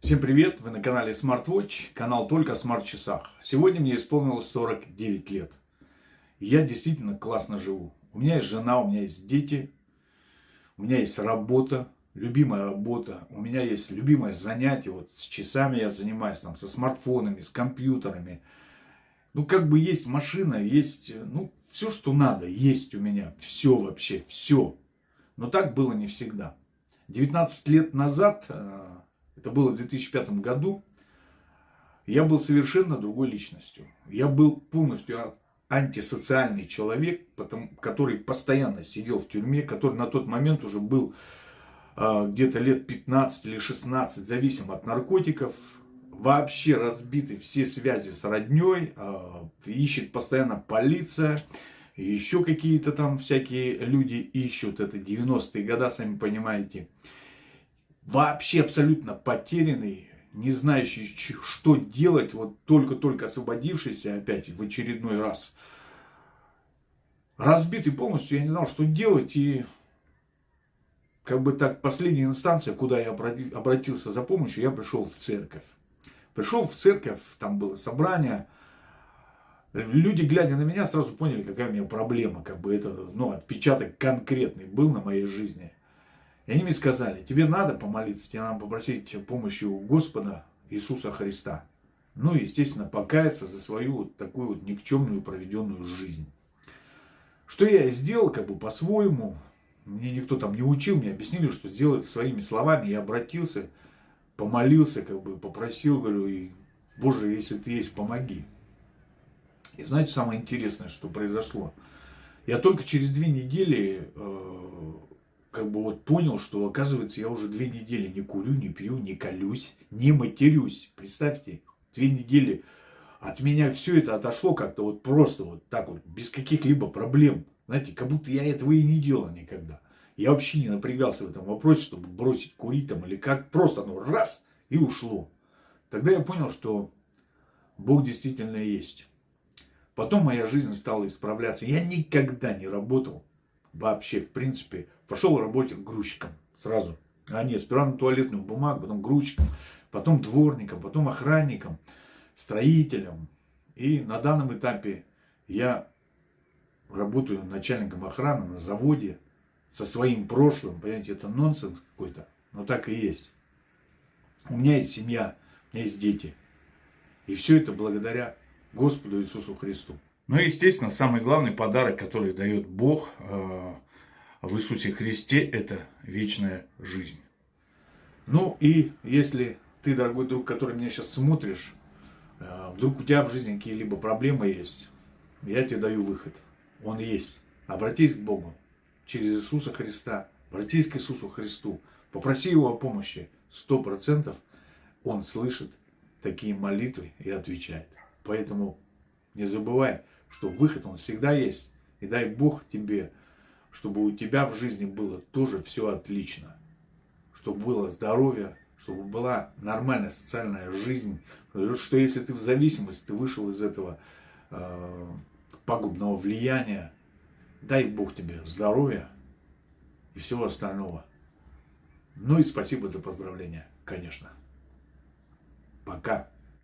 Всем привет! Вы на канале SmartWatch, канал только о смарт-часах. Сегодня мне исполнилось 49 лет. Я действительно классно живу. У меня есть жена, у меня есть дети, у меня есть работа, любимая работа, у меня есть любимое занятие. Вот с часами я занимаюсь, там, со смартфонами, с компьютерами. Ну, как бы есть машина, есть, ну, все, что надо, есть у меня. Все вообще, все. Но так было не всегда. 19 лет назад э, это было в 2005 году, я был совершенно другой личностью. Я был полностью антисоциальный человек, который постоянно сидел в тюрьме, который на тот момент уже был а, где-то лет 15 или 16 зависим от наркотиков, вообще разбиты все связи с родней, а, ищет постоянно полиция, еще какие-то там всякие люди ищут, это 90-е годы, сами понимаете вообще абсолютно потерянный, не знающий, что делать, вот только-только освободившийся опять в очередной раз. Разбитый полностью, я не знал, что делать, и как бы так последняя инстанция, куда я обратился за помощью, я пришел в церковь. Пришел в церковь, там было собрание, люди, глядя на меня, сразу поняли, какая у меня проблема, как бы это, ну, отпечаток конкретный был на моей жизни. И они мне сказали, тебе надо помолиться, тебе надо попросить помощи у Господа Иисуса Христа. Ну и, естественно, покаяться за свою вот такую вот никчемную проведенную жизнь. Что я и сделал, как бы по-своему. Мне никто там не учил, мне объяснили, что сделать своими словами. Я обратился, помолился, как бы попросил, говорю, и, Боже, если ты есть, помоги. И знаете, самое интересное, что произошло? Я только через две недели э, как бы вот понял, что оказывается я уже две недели не курю, не пью, не колюсь, не матерюсь. Представьте, две недели от меня все это отошло как-то вот просто вот так вот, без каких-либо проблем. Знаете, как будто я этого и не делал никогда. Я вообще не напрягался в этом вопросе, чтобы бросить курить там или как. Просто оно раз и ушло. Тогда я понял, что Бог действительно есть. Потом моя жизнь стала исправляться. Я никогда не работал вообще, в принципе, пошел работать грузчиком сразу. А нет, сперва на туалетную бумагу, потом грузчиком, потом дворником, потом охранником, строителем. И на данном этапе я работаю начальником охраны на заводе со своим прошлым. Понимаете, это нонсенс какой-то, но так и есть. У меня есть семья, у меня есть дети. И все это благодаря Господу Иисусу Христу. Ну и, естественно, самый главный подарок, который дает Бог э, в Иисусе Христе, это вечная жизнь. Ну и если ты, дорогой друг, который меня сейчас смотришь, э, вдруг у тебя в жизни какие-либо проблемы есть, я тебе даю выход. Он есть. Обратись к Богу через Иисуса Христа. Обратись к Иисусу Христу. Попроси Его о помощи. Сто процентов Он слышит такие молитвы и отвечает. Поэтому не забывай, что выход он всегда есть. И дай Бог тебе, чтобы у тебя в жизни было тоже все отлично. Чтобы было здоровье, чтобы была нормальная социальная жизнь. Что если ты в зависимости, ты вышел из этого э, пагубного влияния, дай Бог тебе здоровья и всего остального. Ну и спасибо за поздравления, конечно. Пока.